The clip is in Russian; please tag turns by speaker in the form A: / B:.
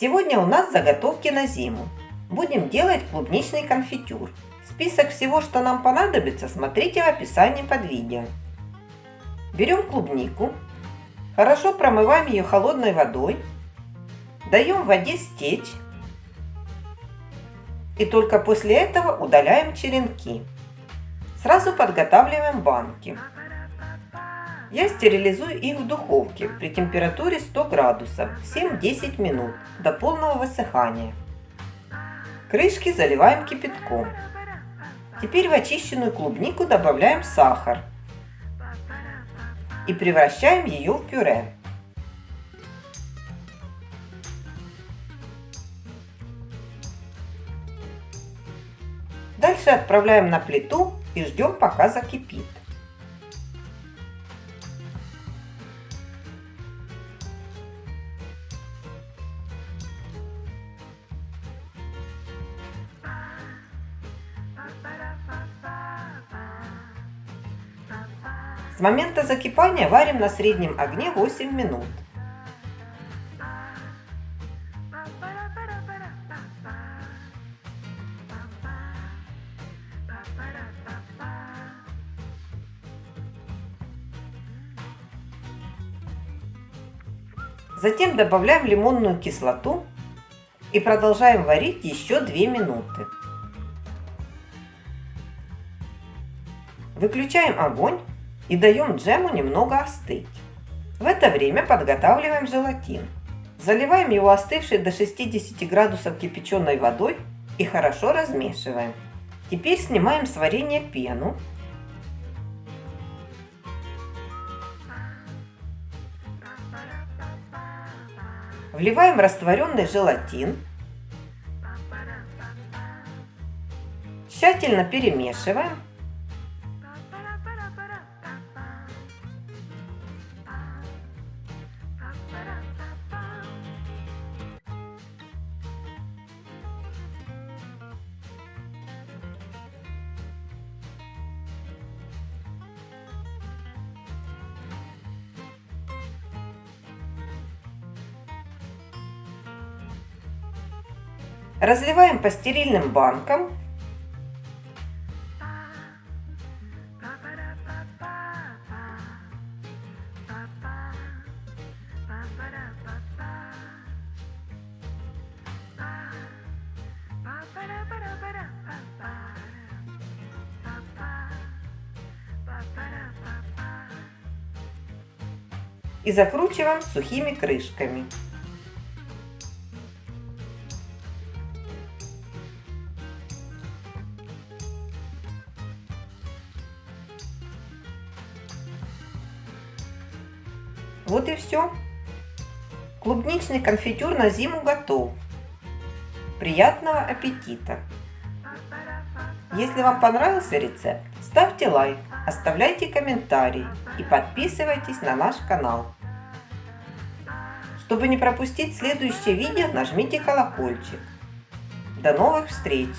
A: Сегодня у нас заготовки на зиму. Будем делать клубничный конфитюр. Список всего, что нам понадобится, смотрите в описании под видео. Берем клубнику, хорошо промываем ее холодной водой, даем воде стечь и только после этого удаляем черенки. Сразу подготавливаем банки. Я стерилизую их в духовке при температуре 100 градусов 7-10 минут до полного высыхания. Крышки заливаем кипятком. Теперь в очищенную клубнику добавляем сахар и превращаем ее в пюре. Дальше отправляем на плиту и ждем пока закипит. С момента закипания варим на среднем огне 8 минут. Затем добавляем лимонную кислоту и продолжаем варить еще 2 минуты. Выключаем огонь и даем джему немного остыть. В это время подготавливаем желатин. Заливаем его остывшей до 60 градусов кипяченой водой и хорошо размешиваем. Теперь снимаем с варенья пену. Вливаем растворенный желатин. Тщательно перемешиваем Разливаем по стерильным банкам. И закручиваем сухими крышками. Вот и все. Клубничный конфитюр на зиму готов. Приятного аппетита! Если вам понравился рецепт, ставьте лайк, оставляйте комментарии и подписывайтесь на наш канал. Чтобы не пропустить следующее видео, нажмите колокольчик. До новых встреч!